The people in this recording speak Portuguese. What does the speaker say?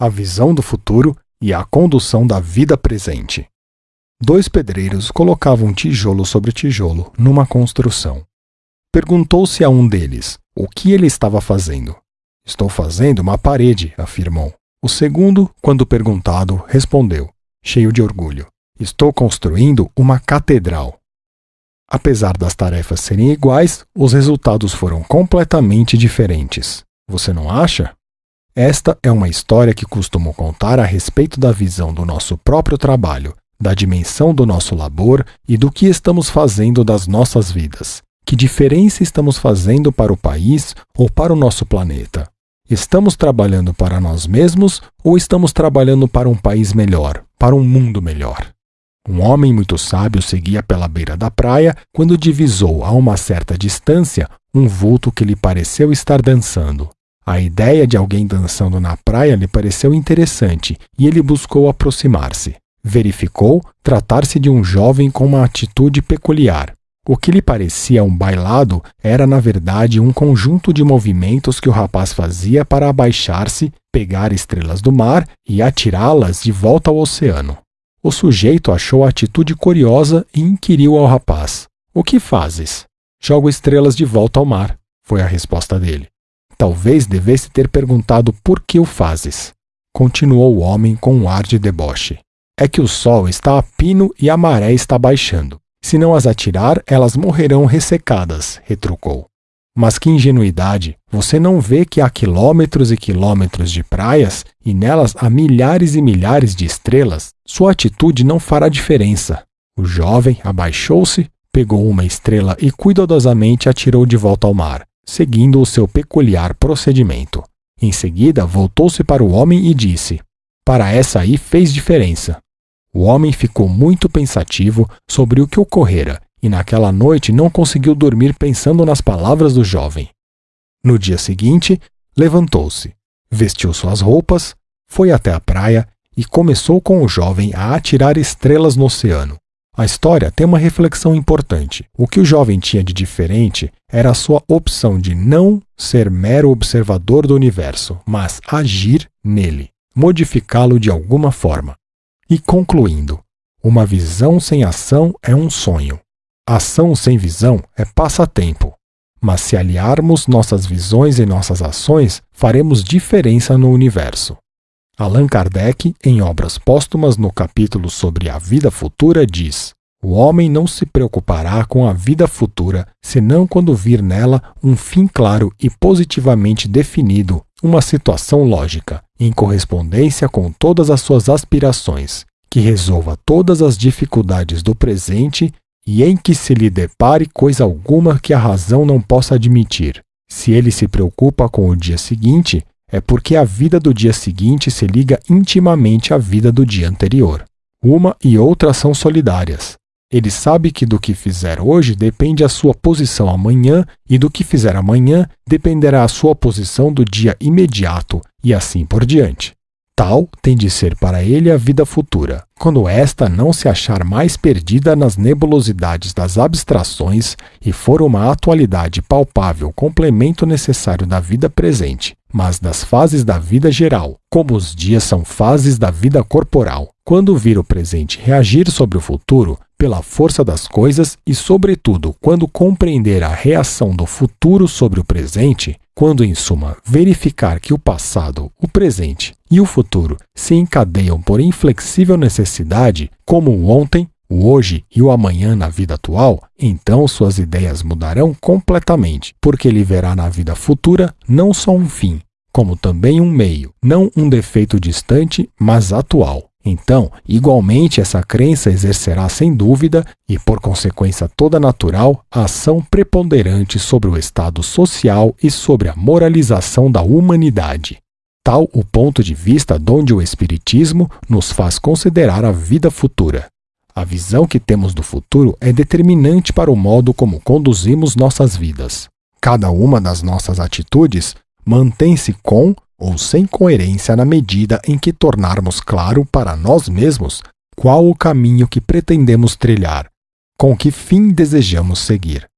a visão do futuro e a condução da vida presente. Dois pedreiros colocavam tijolo sobre tijolo numa construção. Perguntou-se a um deles o que ele estava fazendo. Estou fazendo uma parede, afirmou. O segundo, quando perguntado, respondeu, cheio de orgulho: Estou construindo uma catedral. Apesar das tarefas serem iguais, os resultados foram completamente diferentes. Você não acha? Esta é uma história que costumo contar a respeito da visão do nosso próprio trabalho, da dimensão do nosso labor e do que estamos fazendo das nossas vidas. Que diferença estamos fazendo para o país ou para o nosso planeta? Estamos trabalhando para nós mesmos ou estamos trabalhando para um país melhor, para um mundo melhor? Um homem muito sábio seguia pela beira da praia quando divisou a uma certa distância um vulto que lhe pareceu estar dançando. A ideia de alguém dançando na praia lhe pareceu interessante e ele buscou aproximar-se. Verificou tratar-se de um jovem com uma atitude peculiar. O que lhe parecia um bailado era, na verdade, um conjunto de movimentos que o rapaz fazia para abaixar-se, pegar estrelas do mar e atirá-las de volta ao oceano. O sujeito achou a atitude curiosa e inquiriu ao rapaz: O que fazes? Jogo estrelas de volta ao mar, foi a resposta dele. Talvez devesse ter perguntado por que o fazes. Continuou o homem com um ar de deboche. É que o sol está a pino e a maré está baixando. Se não as atirar, elas morrerão ressecadas, retrucou. Mas que ingenuidade! Você não vê que há quilômetros e quilômetros de praias e nelas há milhares e milhares de estrelas? Sua atitude não fará diferença. O jovem abaixou-se, pegou uma estrela e cuidadosamente atirou de volta ao mar, seguindo o seu peculiar procedimento. Em seguida, voltou-se para o homem e disse: Para essa aí fez diferença. O homem ficou muito pensativo sobre o que ocorrera e naquela noite não conseguiu dormir pensando nas palavras do jovem. No dia seguinte, levantou-se, vestiu suas roupas, foi até a praia e começou com o jovem a atirar estrelas no oceano. A história tem uma reflexão importante. O que o jovem tinha de diferente era a sua opção de não ser mero observador do universo, mas agir nele, modificá-lo de alguma forma. E concluindo, uma visão sem ação é um sonho. Ação sem visão é passatempo. Mas se aliarmos nossas visões e nossas ações, faremos diferença no universo. Allan Kardec, em obras póstumas no capítulo sobre a vida futura, diz: O homem não se preocupará com a vida futura, senão quando vir nela um fim claro e positivamente definido, uma situação lógica, em correspondência com todas as suas aspirações, que resolva todas as dificuldades do presente e em que se lhe depare coisa alguma que a razão não possa admitir. Se ele se preocupa com o dia seguinte, é porque a vida do dia seguinte se liga intimamente à vida do dia anterior. Uma e outra são solidárias. Ele sabe que do que fizer hoje depende a sua posição amanhã, e do que fizer amanhã dependerá a sua posição do dia imediato, e assim por diante. Tal tem de ser para ele a vida futura, quando esta não se achar mais perdida nas nebulosidades das abstrações e for uma atualidade palpável complemento necessário da vida presente, mas das fases da vida geral, como os dias são fases da vida corporal. Quando vir o presente reagir sobre o futuro, pela força das coisas e, sobretudo, quando compreender a reação do futuro sobre o presente, quando, em suma, verificar que o passado, o presente e o futuro se encadeiam por inflexível necessidade, como o ontem, o hoje e o amanhã na vida atual, então suas ideias mudarão completamente, porque ele verá na vida futura não só um fim, como também um meio, não um defeito distante, mas atual. Então, igualmente, essa crença exercerá sem dúvida e, por consequência toda natural, a ação preponderante sobre o estado social e sobre a moralização da humanidade. Tal o ponto de vista donde o Espiritismo nos faz considerar a vida futura. A visão que temos do futuro é determinante para o modo como conduzimos nossas vidas. Cada uma das nossas atitudes mantém-se com ou sem coerência na medida em que tornarmos claro para nós mesmos qual o caminho que pretendemos trilhar, com que fim desejamos seguir.